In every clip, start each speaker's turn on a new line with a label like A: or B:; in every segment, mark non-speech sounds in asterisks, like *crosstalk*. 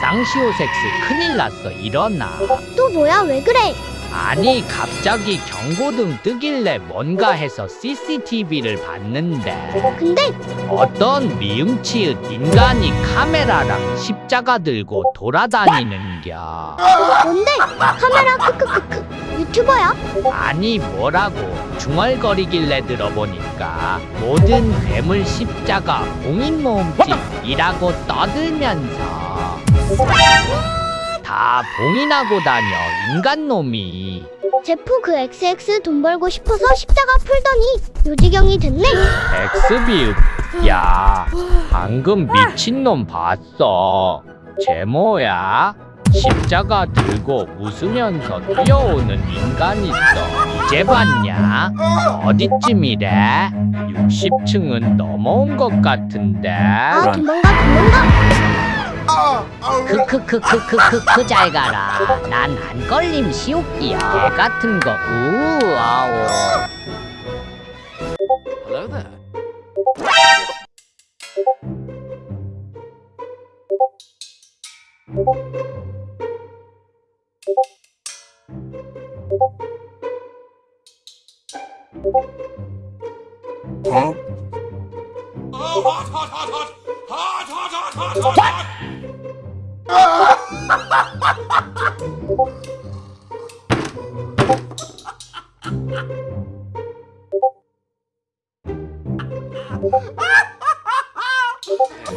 A: 쌍시오섹스 큰일 났어. 일어나.
B: 또 뭐야? 왜 그래?
A: 아니 갑자기 경고등 뜨길래 뭔가 해서 CCTV를 봤는데.
B: 근데
A: 어떤 미음치읒 인간이 카메라랑 십자가 들고 돌아다니는겨.
B: 뭔데? 카메라 크크크크. 유튜버야?
A: 아니 뭐라고. 중얼거리길래 들어보니까 모든 괴물 십자가 공인 모음집이라고 떠들면서 다 봉인하고 다녀 인간놈이.
B: 제프 그 XX 돈 벌고 싶어서 십자가 풀더니 요지경이 됐네.
A: 엑스비읍 야 방금 미친놈 봤어. 제모야 십자가 들고 웃으면서 뛰어오는 인간 있어. 이제 봤냐? 어디쯤이래? 60층은 넘어온 것 같은데.
B: 아 도망가 도망가
A: 크크크크크크크 잘 가라 난 안 걸림 시옥이야 개 같은 거 우아오
C: Hello there. Oh, hot, hot, hot, hot! Hot, hot, hot, hot, hot,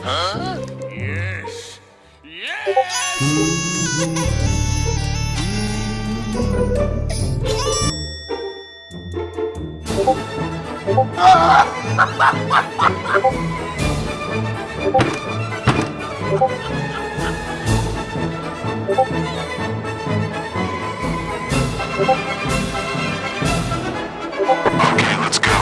C: Huh? Yes. Yes. *laughs* *laughs* Okay, let's go.